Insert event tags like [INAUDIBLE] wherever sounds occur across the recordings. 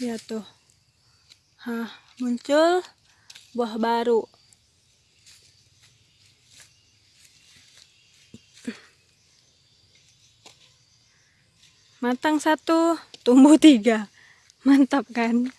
ya tuh. Hah, muncul buah baru. Matang satu tumbuh tiga. Mantap kan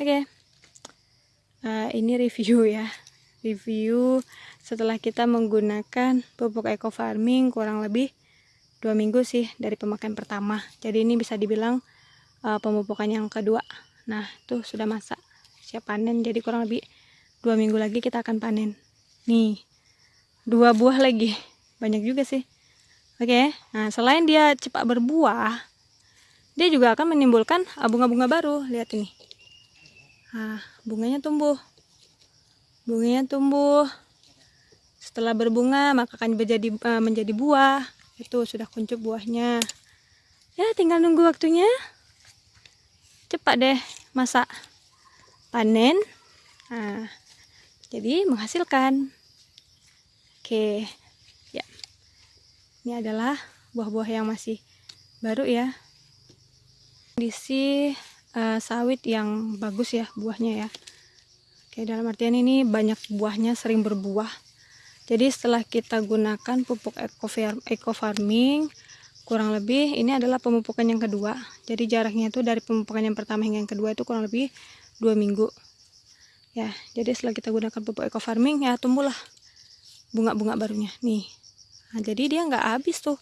Oke, okay. uh, ini review ya. Review setelah kita menggunakan pupuk eco farming kurang lebih dua minggu sih dari pemakaian pertama. Jadi ini bisa dibilang uh, pemupukan yang kedua. Nah, tuh sudah masak, siap panen. Jadi kurang lebih dua minggu lagi kita akan panen. Nih, dua buah lagi, banyak juga sih. Oke, okay. nah selain dia cepat berbuah, dia juga akan menimbulkan bunga-bunga baru. Lihat ini Nah, bunganya tumbuh. Bunganya tumbuh. Setelah berbunga, maka akan menjadi uh, menjadi buah. Itu sudah kuncup buahnya. Ya, tinggal nunggu waktunya. Cepat deh masak panen. Nah, jadi menghasilkan. Oke. Ya. Ini adalah buah-buah yang masih baru ya. Kondisi uh, sawit yang bagus ya buahnya ya. Oke dalam artian ini banyak buahnya sering berbuah. Jadi setelah kita gunakan pupuk eco, farming kurang lebih ini adalah pemupukan yang kedua. Jadi jaraknya itu dari pemupukan yang pertama hingga yang kedua itu kurang lebih dua minggu. Ya jadi setelah kita gunakan pupuk eco farming ya tumbuhlah bunga-bunga barunya. Nih nah, jadi dia nggak habis tuh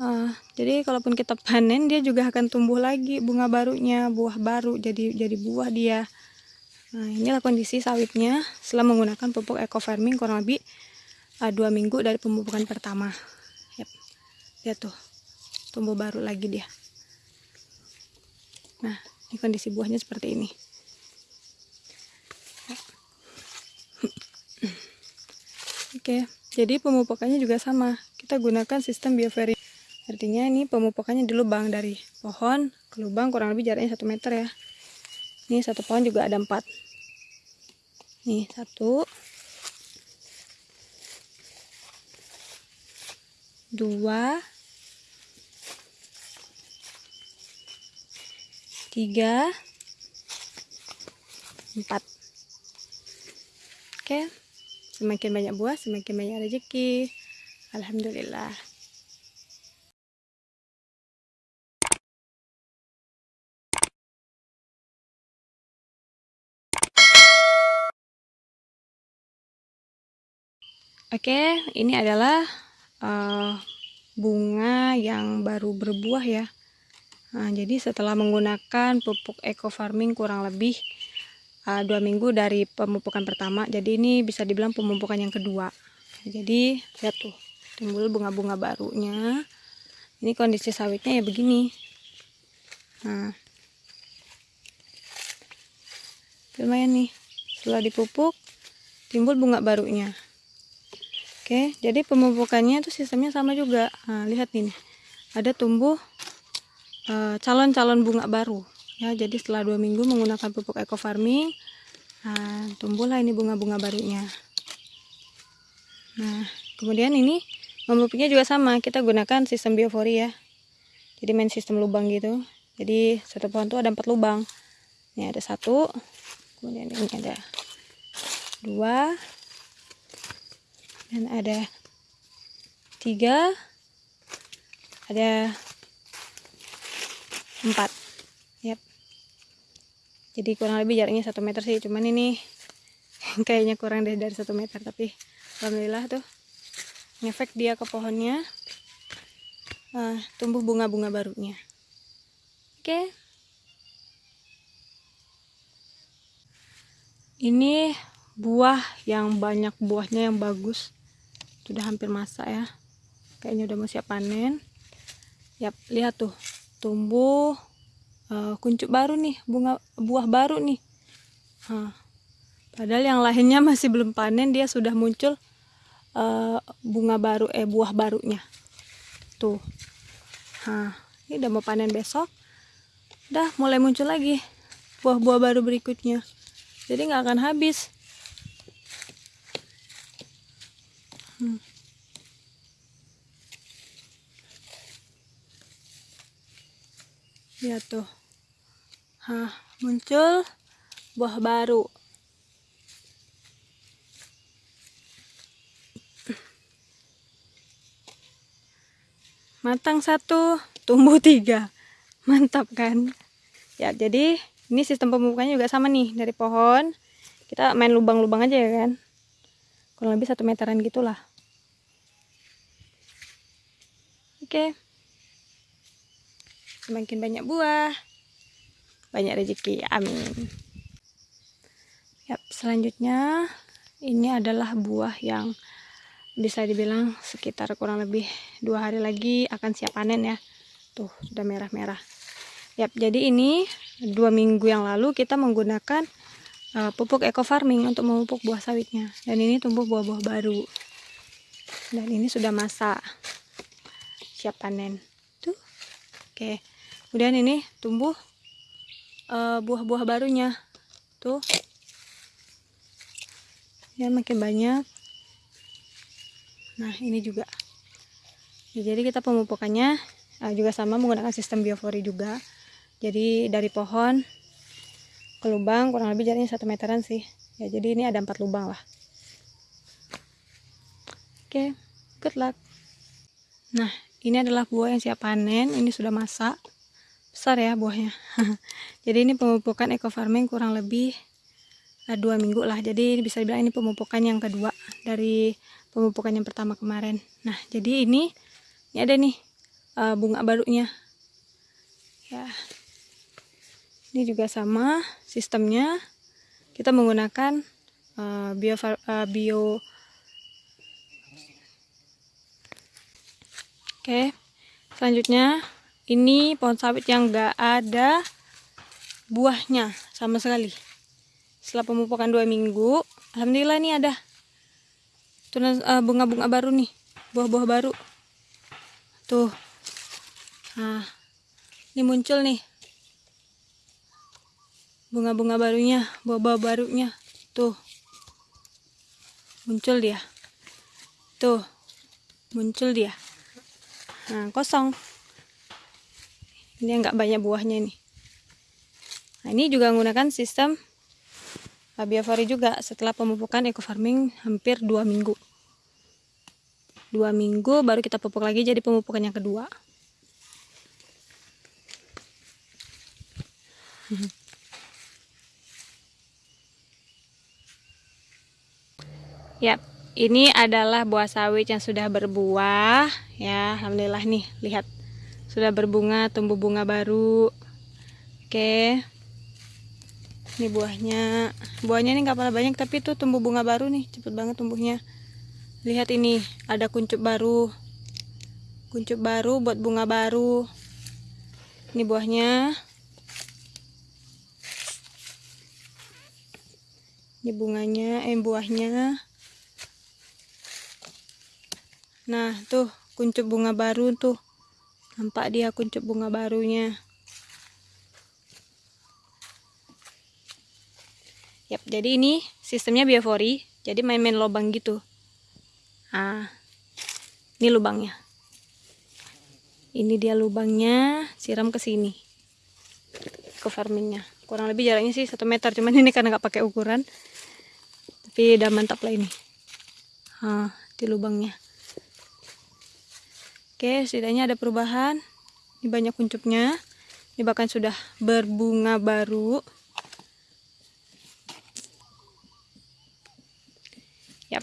Uh, jadi kalaupun kita panen dia juga akan tumbuh lagi bunga barunya, buah baru jadi jadi buah dia. Nah, inilah kondisi sawitnya setelah menggunakan pupuk eco farming kurang lebih uh, dua minggu dari pemupukan pertama. Yep. Lihat tuh, tumbuh baru lagi dia. Nah, ini kondisi buahnya seperti ini. [CLEARS THROAT] Oke, jadi pemupukannya juga sama. Kita gunakan sistem bioferi artinya ini pemupukannya di lubang dari pohon ke lubang kurang lebih jaraknya satu meter ya. Ini satu pohon juga ada empat. Nih satu. Dua. Tiga. Empat. Oke. Semakin banyak buah semakin banyak rezeki. Alhamdulillah Oke, ini adalah uh, bunga yang baru berbuah ya. Nah, jadi setelah menggunakan pupuk eco farming kurang lebih uh, dua minggu dari pemupukan pertama, jadi ini bisa dibilang pemupukan yang kedua. Jadi lihat tuh, timbul bunga-bunga barunya. Ini kondisi sawitnya ya begini. Nah, lumayan nih. Setelah dipupuk, timbul bunga barunya. Oke, jadi pemupukannya itu sistemnya sama juga. Nah, lihat ini, ada tumbuh eh, calon-calon uh, bunga baru. Ya, jadi setelah dua minggu menggunakan pupuk eco farming, nah, tumbuhlah ini bunga-bunga barunya. Nah, kemudian ini memupuknya juga sama. Kita gunakan sistem biofori ya. Jadi main sistem lubang gitu. Jadi satu pohon itu ada empat lubang. Ini ada satu, kemudian ini ada dua dan ada tiga ada empat yep. jadi kurang lebih jaraknya satu meter sih cuman ini [LAUGHS] kayaknya kurang deh dari satu meter tapi alhamdulillah tuh ngefek dia ke pohonnya uh, tumbuh bunga-bunga barunya oke okay. ini buah yang banyak buahnya yang bagus sudah hampir masak ya. Kayaknya udah mau siap panen. Ya lihat tuh. Tumbuh uh, kuncup baru nih. Bunga buah baru nih. Huh. padahal yang lainnya [LAUGHS] masih belum panen dia sudah muncul uh, bunga baru eh buah barunya. Tuh. Nah ini udah mau panen besok. Udah mulai muncul lagi buah-buah baru berikutnya. Jadi nggak akan habis hmm. lihat tuh. Hah, muncul buah baru. Matang satu tumbuh tiga. Mantap kan? Ya jadi ini sistem pemupukannya juga sama nih dari pohon. Kita main lubang-lubang aja ya kan? Kurang lebih satu meteran gitulah oke. Semakin banyak buah banyak rezeki. Amin. Yap, selanjutnya ini adalah buah yang bisa dibilang sekitar kurang lebih dua hari lagi akan siap panen ya. Tuh sudah merah-merah. Yap, jadi ini dua minggu yang lalu kita menggunakan uh, pupuk eco farming untuk memupuk buah sawitnya. Dan ini tumbuh buah-buah baru. Dan ini sudah masak siap panen. Tuh oke. Kemudian ini tumbuh eh, buah-buah barunya. Tuh. Ya makin banyak. Nah ini juga. Ya, jadi kita pemupukannya uh, juga sama menggunakan sistem biofori juga. Jadi dari pohon ke lubang kurang lebih jaraknya satu meteran sih. Ya jadi ini ada empat lubang lah. Oke okay, good luck. Nah ini adalah buah yang siap panen ini sudah masak. Besar ya buahnya. [LAUGHS] Jadi ini pemupukan eco farming kurang lebih uh, dua minggu lah. Jadi bisa dibilang ini pemupukan yang kedua dari pemupukan yang pertama kemarin. Nah jadi ini ini ada nih uh, bunga barunya. Ya. Ini juga sama sistemnya. Kita menggunakan uh, bio uh, bio oke selanjutnya. Ini pohon sawit yang gak ada buahnya sama sekali. Setelah pemupukan dua minggu alhamdulillah ini ada eh, bunga-bunga baru nih buah-buah baru. Tuh. Nah ini muncul nih. Bunga-bunga barunya buah-buah barunya. Tuh. Muncul dia. Tuh. Muncul dia nah kosong. Ini nggak banyak buahnya nih nah ini juga menggunakan sistem biofori juga setelah pemupukan eco farming hampir dua minggu. Dua minggu baru kita pupuk lagi jadi pemupukan yang kedua. Ya ini adalah buah sawit yang sudah berbuah ya. Alhamdulillah nih lihat. Sudah berbunga tumbuh bunga baru. Oke. Ini buahnya. Buahnya ini nggak pernah banyak tapi itu tumbuh bunga baru nih. Cepet banget tumbuhnya. Lihat ini ada kuncup baru. Kuncup baru buat bunga baru. Ini buahnya. Ini bunganya eh buahnya nah tuh kuncup bunga baru tuh. Nampak dia kuncup bunga barunya. Yap, jadi ini sistemnya biofori jadi main-main lubang gitu. Ah ini lubangnya. Ini dia lubangnya siram ke sini. Ke farmingnya. Kurang lebih jaraknya sih satu meter cuman [LAUGHS] ini karena nggak pakai ukuran. Tapi udah mantap lah ini. Ha, di lubangnya oke setidaknya ada perubahan. Ini banyak kuncupnya ini bahkan sudah berbunga baru. Yap.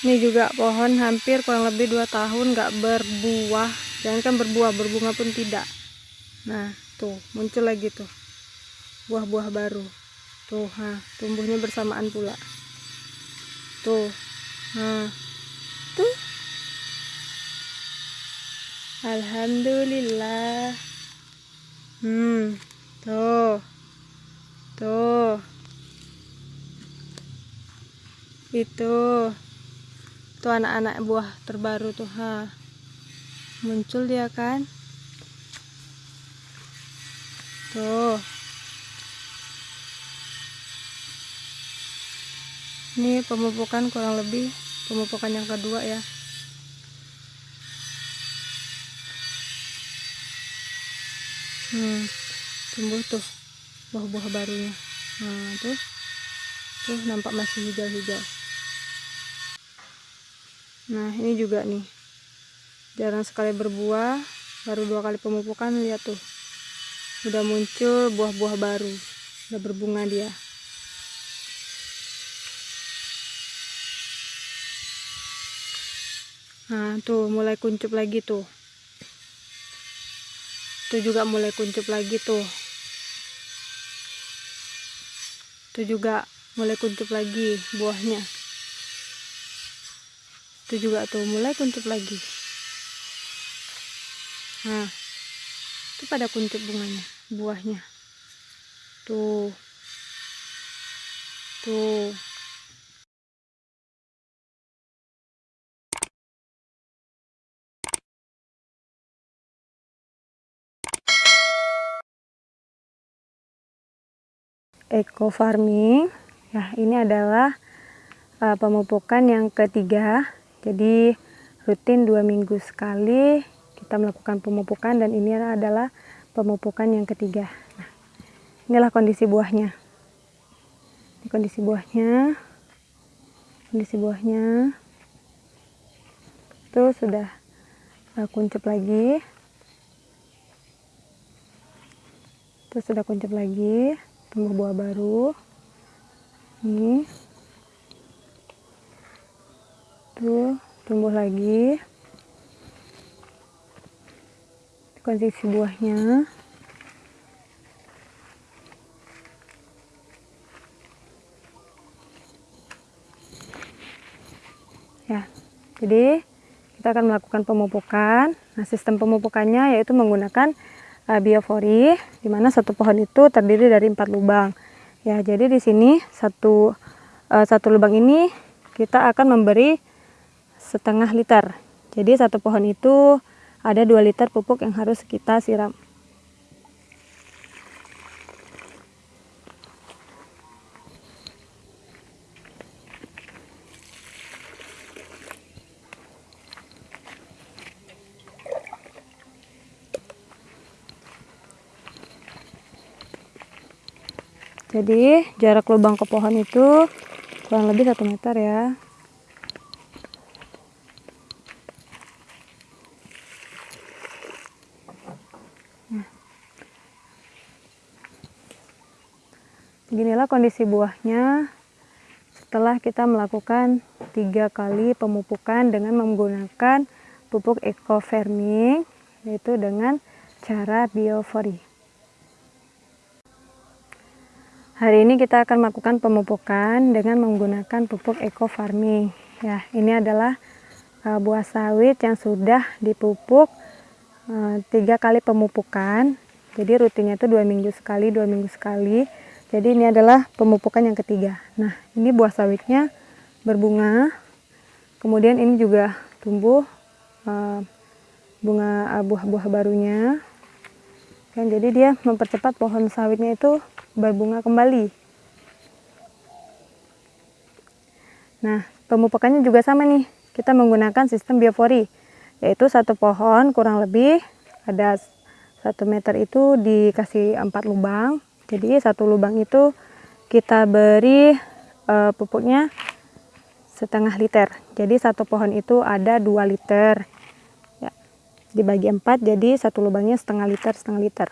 Ini juga pohon hampir kurang lebih dua tahun nggak berbuah. Jangan kan berbuah berbunga pun tidak. Nah tuh muncul lagi tuh. Buah-buah baru. Tuh ha tumbuhnya bersamaan pula. Tuh ha tuh. Alhamdulillah. Hmm tuh. Tuh. Itu. Tuh anak-anak buah terbaru tuh ha. Muncul dia kan? Tuh. Ini pemupukan kurang lebih pemupukan yang kedua ya. Hmm, tumbuh tuh buah-buah barunya. Nah tuh tuh nampak masih hijau-hijau. Nah ini juga nih. Jarang sekali berbuah baru dua kali pemupukan lihat tuh. Udah muncul buah-buah baru. Udah berbunga dia nah tuh mulai kuncup lagi tuh. Tuh juga mulai kuncup lagi tuh. Tuh juga mulai kuncup lagi buahnya. Tuh juga tuh mulai kuncup lagi. Nah itu pada kuncup bunganya buahnya. Tuh. Tuh eco farming ya ini adalah uh, pemupukan yang ketiga jadi rutin dua minggu sekali kita melakukan pemupukan dan ini adalah pemupukan yang ketiga. Nah, inilah kondisi buahnya. Ini kondisi buahnya. Kondisi buahnya. Itu sudah uh, kuncup lagi. Itu sudah kuncup lagi, tumbuh buah baru. Ini. Tuh, tumbuh lagi. kondisi buahnya ya jadi kita akan melakukan pemupukan nah sistem pemupukannya yaitu menggunakan uh, biofori di mana satu pohon itu terdiri dari empat lubang ya jadi di sini satu uh, satu lubang ini kita akan memberi setengah liter jadi satu pohon itu ada 2 liter pupuk yang harus kita siram. Jadi jarak lubang ke pohon itu kurang lebih satu meter ya. Beginilah kondisi buahnya setelah kita melakukan tiga kali pemupukan dengan menggunakan pupuk eco farming yaitu dengan cara biofori. Hari ini kita akan melakukan pemupukan dengan menggunakan pupuk eco farming. Ya, ini adalah uh, buah sawit yang sudah dipupuk uh, tiga kali pemupukan. Jadi rutinnya itu dua minggu sekali, dua minggu sekali jadi ini adalah pemupukan yang ketiga. Nah, ini buah sawitnya berbunga. Kemudian ini juga tumbuh uh, bunga uh, buah-buah barunya. Kan jadi dia mempercepat pohon sawitnya itu berbunga kembali. Nah, pemupukannya juga sama nih. Kita menggunakan sistem biofori, yaitu satu pohon kurang lebih ada satu meter itu dikasih empat lubang jadi satu lubang itu kita beri uh, pupuknya setengah liter jadi satu pohon itu ada dua liter dibagi empat jadi satu lubangnya setengah liter setengah liter.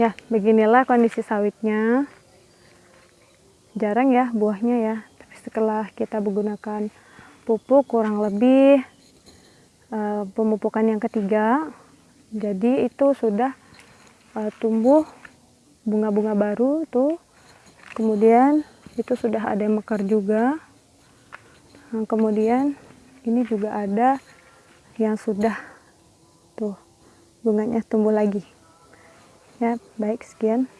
Ya beginilah kondisi sawitnya jarang ya buahnya ya. Tapi setelah kita menggunakan pupuk kurang lebih uh, pemupukan yang ketiga jadi itu sudah uh, tumbuh bunga-bunga baru tuh. Kemudian itu sudah ada yang mekar juga. Nah, kemudian ini juga ada yang sudah tuh bunganya tumbuh lagi. Ya baik sekian